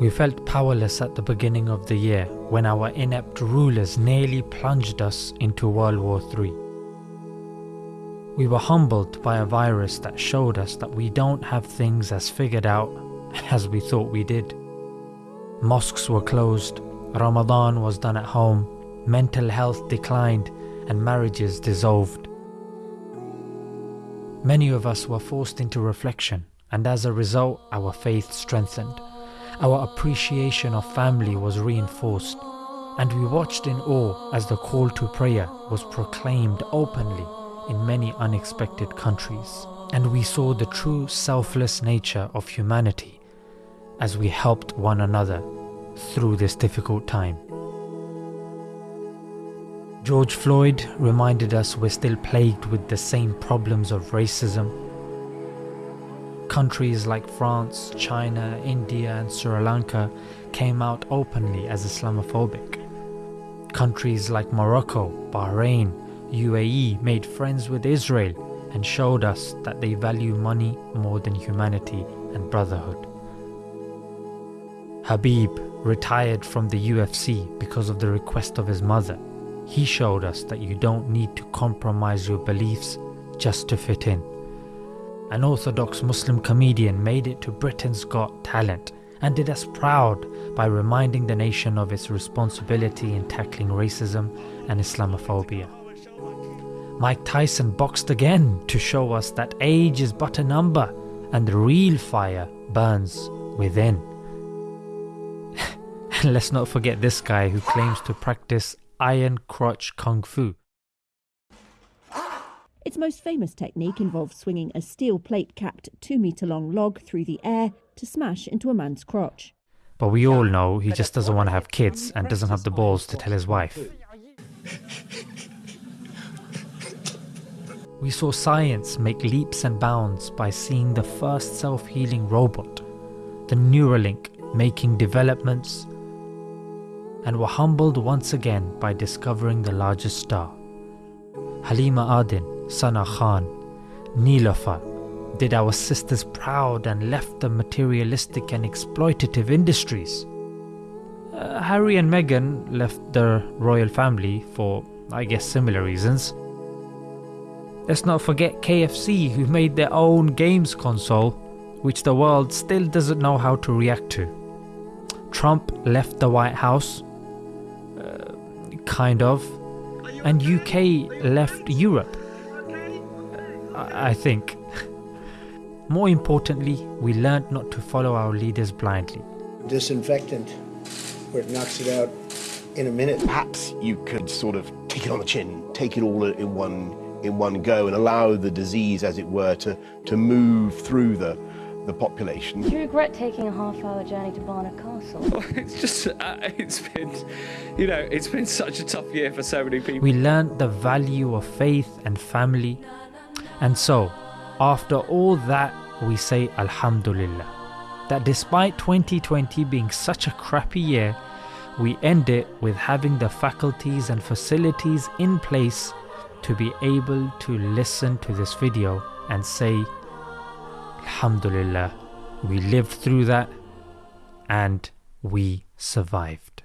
We felt powerless at the beginning of the year when our inept rulers nearly plunged us into World War III. We were humbled by a virus that showed us that we don't have things as figured out as we thought we did. Mosques were closed, Ramadan was done at home, mental health declined, and marriages dissolved. Many of us were forced into reflection, and as a result, our faith strengthened. Our appreciation of family was reinforced, and we watched in awe as the call to prayer was proclaimed openly in many unexpected countries. And we saw the true selfless nature of humanity as we helped one another through this difficult time. George Floyd reminded us we're still plagued with the same problems of racism Countries like France, China, India and Sri Lanka came out openly as Islamophobic. Countries like Morocco, Bahrain, UAE made friends with Israel and showed us that they value money more than humanity and brotherhood. Habib retired from the UFC because of the request of his mother. He showed us that you don't need to compromise your beliefs just to fit in. An Orthodox Muslim comedian made it to Britain's Got Talent and did us proud by reminding the nation of its responsibility in tackling racism and Islamophobia. Mike Tyson boxed again to show us that age is but a number and the real fire burns within. and let's not forget this guy who claims to practice iron crotch kung fu. Its most famous technique involves swinging a steel plate capped 2 metre long log through the air to smash into a man's crotch. But we all know he just doesn't want to have kids and doesn't have the balls to tell his wife. We saw science make leaps and bounds by seeing the first self-healing robot, the Neuralink making developments, and were humbled once again by discovering the largest star. Halima Aden Sana Khan, Niloufar, did our sisters proud and left the materialistic and exploitative industries. Uh, Harry and Meghan left the royal family for, I guess, similar reasons. Let's not forget KFC who made their own games console, which the world still doesn't know how to react to. Trump left the White House, uh, kind of, and UK left Europe. I think. More importantly, we learned not to follow our leaders blindly. Disinfectant, where it knocks it out in a minute. Perhaps you could sort of take it on the chin, take it all in one in one go and allow the disease, as it were, to, to move through the, the population. Do you regret taking a half-hour journey to Barnard Castle? Well, it's just, uh, it's been, you know, it's been such a tough year for so many people. We learned the value of faith and family and so, after all that, we say Alhamdulillah. That despite 2020 being such a crappy year, we end it with having the faculties and facilities in place to be able to listen to this video and say, Alhamdulillah, we lived through that and we survived.